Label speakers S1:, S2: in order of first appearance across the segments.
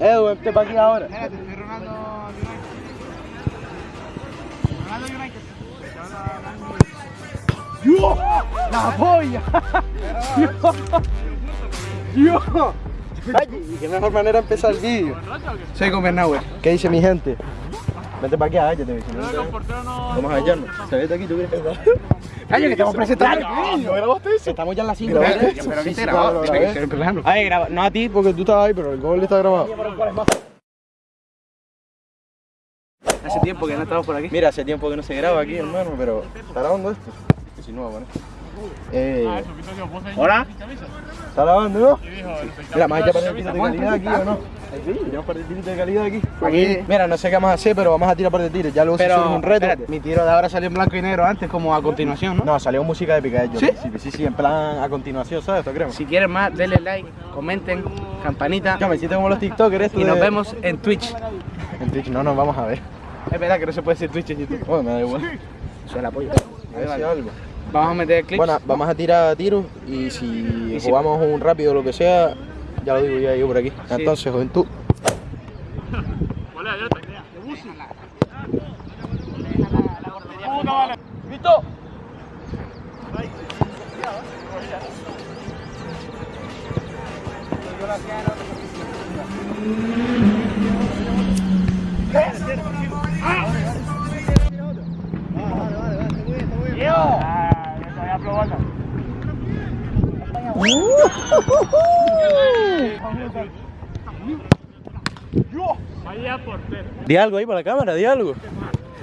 S1: Edu, vente para aquí ahora.
S2: Espérate, estoy Ronaldo United. Ronaldo United.
S1: ¡Dios! ¡La polla! ¡Dios! ¡Dios! Ay, qué mejor manera de empezar el vídeo.
S2: Soy con Bernauer.
S1: ¿Qué dice mi gente? Vente para aquí, hállate, si no, no Vamos a hallarnos. Se ve de aquí, tú quieres que
S2: Caño, que estamos presentando.
S1: ¿No grabaste eso? Estamos ya en las 5.
S2: Pero que te grabó. Estoy plano.
S1: Ay, graba. No a ti, porque tú estabas ahí, pero el gol está grabado.
S2: Hace tiempo que no estamos por aquí.
S1: Mira, hace tiempo que no se graba aquí, hermano, pero ¿está grabando esto? Si no, bueno. Eh,
S2: Hola.
S1: ¿Está grabando, no? Mira, más allá para el tiro de calidad aquí, ¿o no? Tenemos par de tiros de calidad aquí.
S2: Aquí.
S1: Mira, no sé qué vamos a hacer, pero vamos a tirar par de tiros. Ya luego se
S2: Pero
S1: sube un reto.
S2: espérate, mi tiro de ahora salió en blanco y negro antes, como a continuación, ¿no?
S1: No, salió música épica de ellos.
S2: ¿Sí?
S1: Sí, sí, sí, en plan a continuación, ¿sabes? ¿Te creemos?
S2: Si quieren más, denle like, comenten, campanita
S1: Ya me siento como los TikTokers
S2: y nos vemos en Twitch.
S1: En Twitch, no, nos vamos a ver.
S2: Es verdad que no se puede decir Twitch en YouTube.
S1: Bueno, me da igual.
S2: Es el apoyo.
S1: A ver si algo.
S2: Vamos a meter clips.
S1: Bueno, vamos a tirar tiros y si
S2: Y si-
S1: jugamos un rápido o lo que sea, ya lo digo ya yo por aquí. Entonces, juventud. Di algo ahí para la cámara, di algo.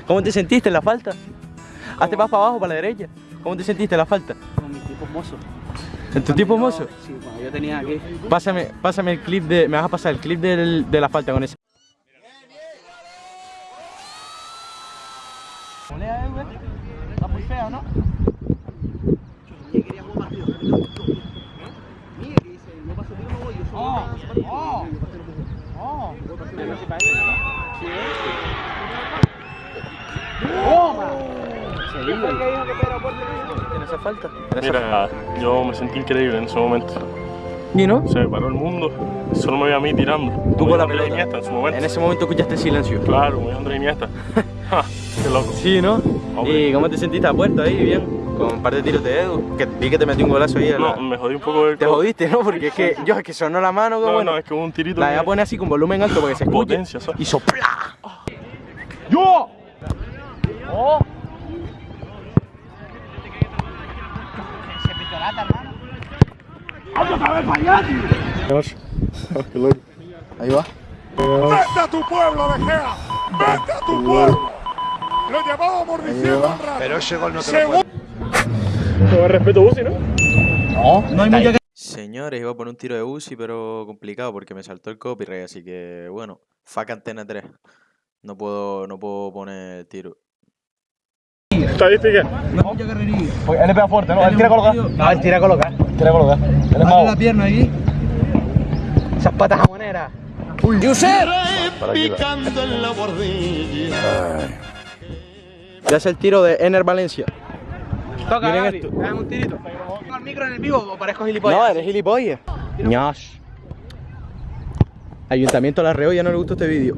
S1: ¿Cómo te sentiste en la falta? Hazte más para abajo, para la derecha. ¿Cómo te sentiste en la falta?
S2: Con mi tipo mozo.
S1: ¿En tu tipo mozo?
S2: Sí, cuando yo tenía aquí.
S1: Pásame, pásame el clip de. Me vas a pasar el clip del- de la falta con ese.
S2: Está muy feo, ¿no? Oh, oh, oh.
S1: ¿En esa falta?
S3: Mira, yo me sentí increíble en ese momento.
S1: ¿Y no?
S3: Se me paró el mundo. Solo me veía a mí tirando.
S1: Tú con la pelota.
S3: Iniesta en su momento.
S1: En ese momento escuchaste silencio.
S3: Claro, como Andrés Iniesta. Ja, Qué loco.
S1: Sí, ¿no?
S3: Hombre.
S1: ¿Y cómo te sentiste a puerta ahí? Bien. Con un par de tiros de Edu. Que vi que te metí un golazo ahí. a la-
S3: No, me jodí un poco el
S1: Te jodiste, ¿no? Porque es que yo es que sonó la mano, como
S3: No,
S1: bueno.
S3: no, es que hubo un tirito.
S1: La
S3: que-
S1: voy a poner así con volumen alto para que se escuche.
S3: Potencia, ¿sabes?
S1: Y sopla. ¡Yo! ¡Oh!
S2: Se pintó lata, hermano.
S1: Ahí va.
S4: ¡Vete a tu pueblo, De Gea! ¡Vete a tu pueblo! Lo llevábamos diciendo un rato.
S5: Pero ese gol no te lo
S4: Según
S3: Todo el respeto, Busi, ¿no?
S1: No, no hay mucha que...
S6: Señores, iba a poner un tiro de Uzi, pero complicado porque me saltó el copyright, así que bueno, fuck antena 3. No puedo, no puedo poner tiro.
S3: Estadística.
S1: Pues él le pega fuerte, ¿no? Él tira a colocar.
S2: No, él tira a colocar.
S1: Tira a colocar. Él es
S2: la pierna ahí. Esas patas jamoneras.
S1: Ya hace el tiro de Ener Valencia.
S2: Toca,
S1: Miren esto.
S2: Dame un tirito. ¿Tengo el micro en el vivo o parezco
S1: No,
S2: gilipollas?
S1: eres gilipollas. Ñas. Ayuntamiento de La Reolla no le gustó este vídeo.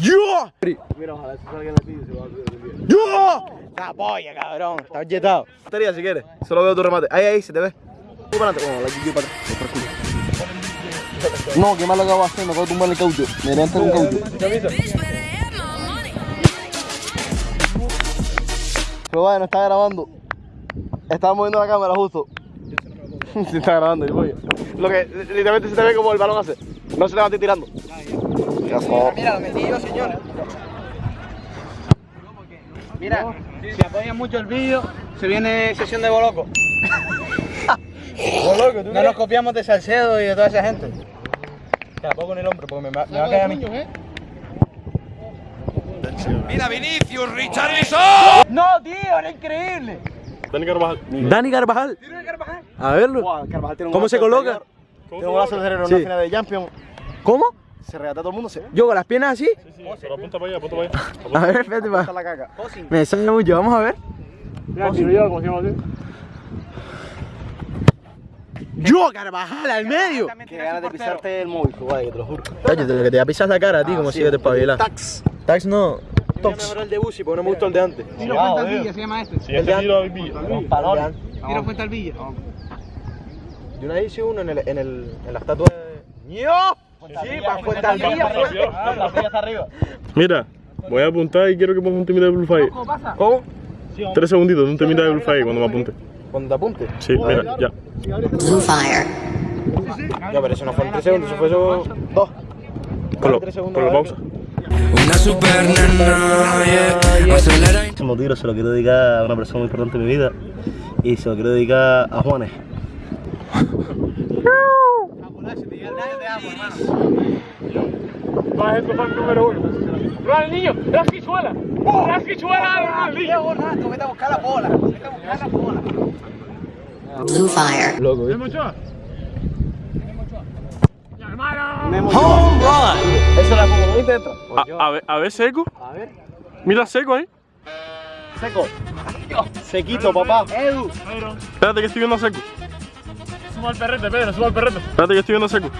S1: ¡Yo! Mira, ojalá se salga en el vídeo se va a vídeo. ¡Yo! La polla, cabrón. Está jetado. Estaría si quieres. Solo veo tu remate. Ahí, ahí, se te ve. Tú para adelante. Bueno, la GG para atrás. No, qué malo acabo de hacer. Me acabo de tumbar el caucho. Me levanta con caucho. Pero vaya, no está grabando. Estaba moviendo la cámara justo. Se está grabando el pollo. Lo que literalmente se te ve como el balón hace. No se levanta tirando.
S2: Mira, lo metí yo, señores. Mira, si apoyan mucho el vídeo, se viene sesión de Boloco. No nos copiamos de Salcedo y de toda esa gente.
S1: Ya, pongo en el hombro porque me, va- me va a caer a mí.
S5: Mira Vinicius, Richarlison.
S2: No, tío, era increíble.
S3: Dani Carvajal.
S1: Dani Carvajal. A verlo. ¿Cómo se coloca?
S4: Tengo un golazo de cerebro en
S1: Sí.
S4: una final de Champions.
S1: ¿Cómo?
S4: Se regata a todo el mundo. Se
S1: Yo con las piernas así.
S3: Sí, sí, pero apunta para allá, apunta para allá.
S1: A ver, espérate, pa.
S4: la caca.
S1: Me sale mucho, vamos a ver.
S3: Mira, tiro yo, llama así.
S1: Yo, Carvajal, al medio. Qué ganas de pisarte el móvil, vaya, te lo juro. Te lo que te pisas la cara a ti, como si yo te espabilas. Tax. Tax no. Tox. el de Busi, porque no me gustó el de antes.
S2: Tiro Fuente al Villa, se llama este.
S3: Si este tiro a Villa.
S1: Palones.
S2: Tiro Fuente al Villa.
S1: Yo una vez hice uno en, el, en, el, en la estatua de... ¡Ño! Sí, para Fuente al Villa. La Villa está arriba.
S3: Mira, voy a apuntar y quiero que pongas un temita de Blue Fire.
S2: ¿Cómo pasa?
S1: ¿Cómo?
S3: Tres segunditos de un temita de Blue Fire cuando me apunte.
S1: Cuando te apunte.
S3: Sí, mira, ya.
S7: Blue Fire.
S1: Ya, pero eso no fue en 3 segundos, eso fue eso... Dos.
S3: Ponlo,
S1: Tres
S3: ponlo pausa.
S5: Una super nena, yeah. Acelera
S8: Este tiro se lo quiero dedicar a una persona muy importante en mi vida y se lo quiero dedicar a Juanes.
S3: Vas a fan número uno. Ronaldinho, la fichuela. La fichuela de Ronaldinho.
S2: Ronaldo, vete a buscar la bola. Vete a buscar la bola.
S7: Blue Fire.
S1: Loco, ¿eh?
S3: Mucho.
S1: Eso la pongo, ¿viste esto?
S3: A, a ver, a ver, seco.
S1: A ver.
S3: Mira seco ahí.
S1: Seco. Sequito, papá.
S2: Edu.
S3: Espérate que estoy viendo seco. Suma el perrete, Pedro, suma el perrete. Espérate que estoy viendo seco.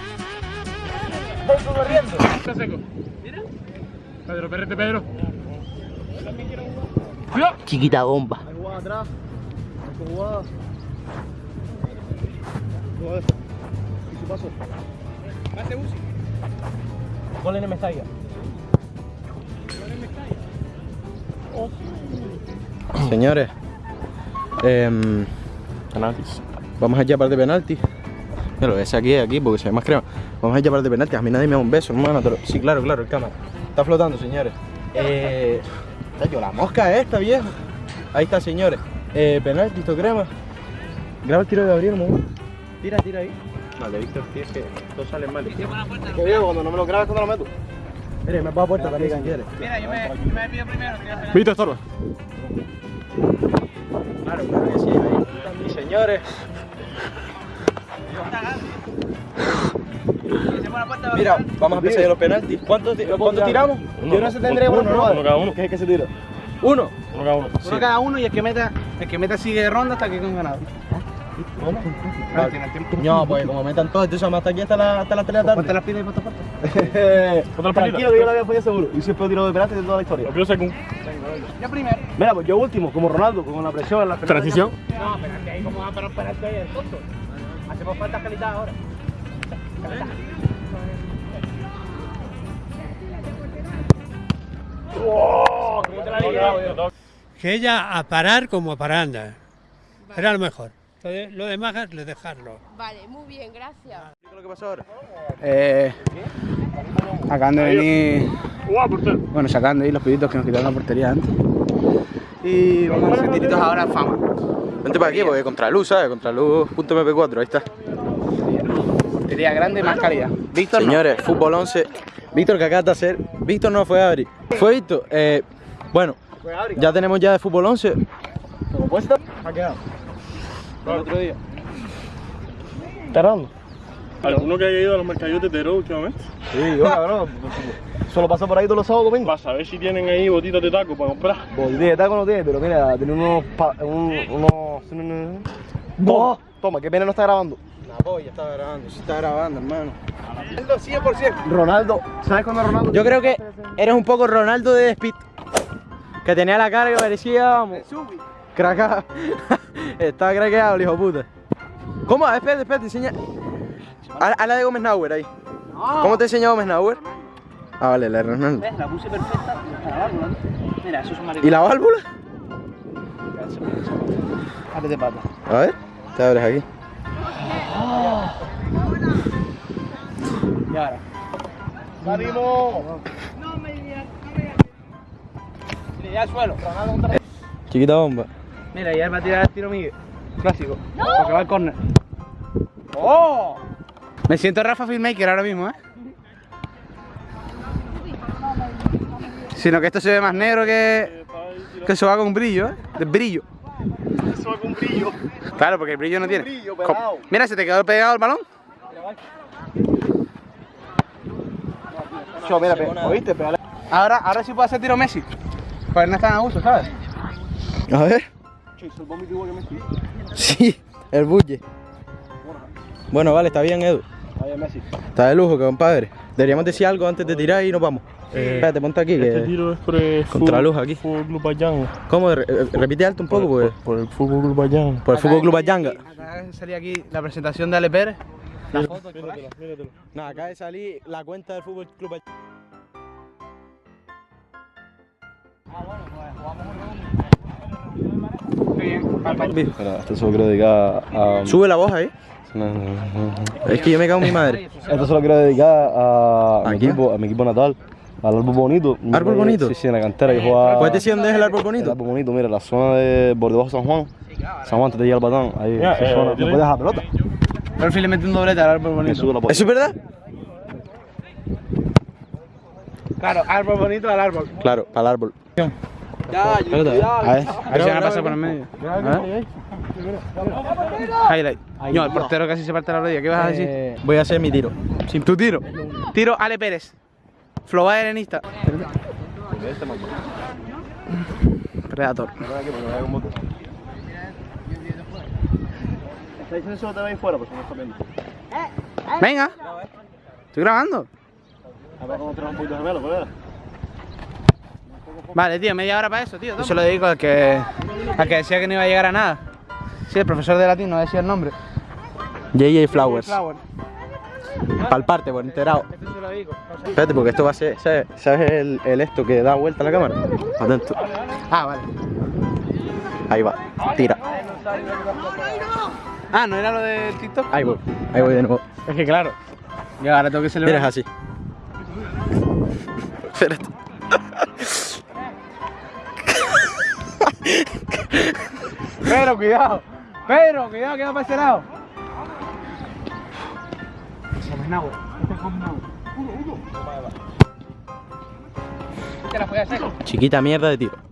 S3: Está seco. Mira. Pedro, perrete, Pedro.
S8: Chiquita bomba.
S1: atrás. ¿Y su paso?
S2: Pase Uzi.
S1: Gol en Mestalla. Señores, em,
S3: Penaltis.
S1: Vamos a llamar de penalti. Lo ves aquí, aquí, porque se ve más crema. Vamos a llamar de penalti. A mí nadie me da un beso, hermano. pero- Sí, claro, claro, el cámara. Está flotando, señores. Eh, yo, la mosca esta, viejo. Ahí está, señores. Eh, penalti, esto crema. Graba el tiro de Gabriel, mamá. Tira, tira ahí. Vale, Víctor, tío, es que todo sale mal. Que viejo, cuando no me lo grabes, cuando lo meto. Mire, me pongo a puerta también si quieres.
S2: Mira, yo me, yo me pido primero.
S3: Viste, estorba.
S1: Claro, claro que sí. Ahí. Y señores, mira, vamos a empezar ya los penaltis. ¿Cuántos, ¿cuántos tiramos? Yo no sé, tendré
S3: Uno,
S1: uno,
S3: uno, uno cada uno.
S1: ¿Qué es que se tira? ¿Uno?
S3: Uno cada uno.
S2: Uno cada uno y el que meta, el que meta sigue de ronda hasta que tiene el tiempo.
S1: No, pues como metan todos, entonces hasta aquí hasta la, hasta la pelea
S2: Ponte
S1: tarde.
S2: las pilas y ponte.
S3: Otra
S1: Tranquilo, que yo la voy a poner seguro. Y siempre tiro de penalti de toda la historia.
S3: Lo pido seco.
S2: Yo primero.
S1: Mira, pues yo último, como Ronaldo, con la presión en la penalti.
S3: Transición.
S2: No, penalti ahí, ¿cómo va a parar penalti ahí el tonto? Hacemos falta calidad ahora.
S9: que ella a parar como a paranda. Era lo mejor. Lo, de- lo demás le dejarlo.
S10: Vale, muy bien, gracias.
S1: ¿Qué es lo que pasa ahora?
S2: Eh, acaban de venir, bueno, sacando ahí los piditos que nos quitaron la portería antes. Y vamos a hacer tiritos ahora a fama.
S1: Vente para aquí, porque contra luz, ¿sabes? Contra luz.mp4, ahí está.
S2: Portería grande, más calidad. Víctor, no.
S1: Señores, fútbol 11. Víctor, que acabas de hacer? Víctor no fue Adri. Fue Víctor. Eh, bueno, ya tenemos ya de fútbol 11. ¿Cómo puesto? Ha quedado. El otro día. ¿Está dando?
S3: ¿Alguno que haya ido a los mercadillos de Tero últimamente?
S1: Sí, yo cabrón. Solo paso por ahí todos los sábados domingos.
S3: Para saber si tienen ahí botitas de taco para comprar.
S1: Bolí de taco no tiene, pero mira, tiene unos. pa- un- unos. Toma, toma, que pena no está grabando. La polla está grabando, sí está grabando, hermano.
S2: Ronaldo 100%.
S1: Ronaldo, ¿sabes cuándo Ronaldo? Yo creo que eres un poco Ronaldo de Speed. Que tenía la cara que parecía, vamos. Craca. Estaba craqueado el hijo de puta. ¿Cómo? Espérate, espérate, enseña. A, a la de Gómez Nauer ahí. ¿Cómo te enseñó Gómez Nauer? Ah, vale, la de Ronaldo.
S2: ¿Ves? La puse perfecta. Está la válvula, ¿no? Mira, eso es un
S1: ¿Y
S2: maricón.
S1: la válvula?
S2: Ábrete pata.
S1: A ver, te abres aquí.
S2: Y ahora.
S1: ¡Ánimo!
S2: Mira, ya al suelo.
S1: Chiquita bomba.
S2: Mira, ya va a tirar el tiro Miguel. Clásico. Porque va al córner. ¡Oh! Me siento Rafa Filmmaker ahora mismo, ¿eh? Sino que esto se ve más negro que, que eso va con brillo, ¿eh? De brillo.
S3: Eso va con brillo.
S2: Claro, porque el brillo no tiene.
S1: brillo.
S2: Mira, se te quedó pegado el balón.
S1: Yo, mira, pe- ¿oíste? Pégale.
S2: Ahora, ahora sí puedo hacer tiro Messi. Pues no es tan a gusto, ¿sabes?
S1: A ver. Sí, el bulle. Bueno, vale, está bien, Edu.
S8: Vaya Messi.
S1: Está de lujo, compadre. Deberíamos decir algo antes de tirar y nos vamos. Espérate, ponte aquí.
S8: Este
S1: Que...
S8: tiro es por el
S1: Contra luz aquí.
S8: Fútbol Club Bayán.
S1: ¿Cómo? Re- eh, repite alto un poco, pues.
S8: Por el Fútbol Club Bayán.
S1: Por el Fútbol Club Ayanga.
S2: Acaba de salir aquí la presentación de Ale Pérez. La foto del coraje.
S1: No, de salir la cuenta del Fútbol Club Ayanga.
S8: Espera, esto se lo quiero dedicar a.
S1: Sube la voz ahí. Es que yo me cago en mi madre.
S8: Esto se lo quiero dedicar a,
S1: ¿A
S8: mi equipo, a mi equipo natal, al árbol bonito.
S1: ¿Árbol bonito?
S8: Sí, sí, en la cantera yo jugaba.
S1: ¿Puedes decir dónde es el árbol
S8: El
S1: bonito?
S8: árbol bonito, mira, la zona de de San Juan. San Juan, te llega el batán. Ahí, esa zona. No puedes dejar pelota.
S2: Fin le mete un doblete al árbol bonito.
S1: ¿Eso es verdad?
S2: Claro, árbol bonito al árbol.
S1: Claro, para el árbol.
S2: A ver, a ver si van a pasar por el medio. Highlight. No, el portero casi se parte la rodilla. ¿Qué vas a decir?
S1: Voy a hacer mi tiro.
S2: Sin tu tiro. Tiro Ale Pérez. Flow helenista. Predator.
S8: ¿Está diciendo eso te veis fuera? Pues no está viendo.
S2: Venga. Estoy grabando.
S8: A ver cómo tenemos un poquito de gemelo, pues era.
S2: Vale, tío, media hora para eso, tío. Yo se lo dedico al que, al que decía que no iba a llegar a nada. Sí, el profesor de latín no decía el nombre.
S1: JJ Flowers.
S2: Flower.
S1: Palparte, por enterado.
S2: Este se lo dedico.
S1: Espérate, porque esto va a ser. ¿Sabes, ¿Sabes el, el esto que da vuelta a la cámara? Atento.
S2: Ah, vale.
S1: Ahí va. Tira.
S2: Ah, ¿no era lo del TikTok?
S1: Ahí voy. Ahí voy de nuevo.
S2: Es que claro. Yo ahora tengo que celebrar.
S1: Mira, es así. Espérate.
S2: Pero cuidado. Pero cuidado que va para ese lado. Te la voy a hacer.
S1: Chiquita mierda de tiro.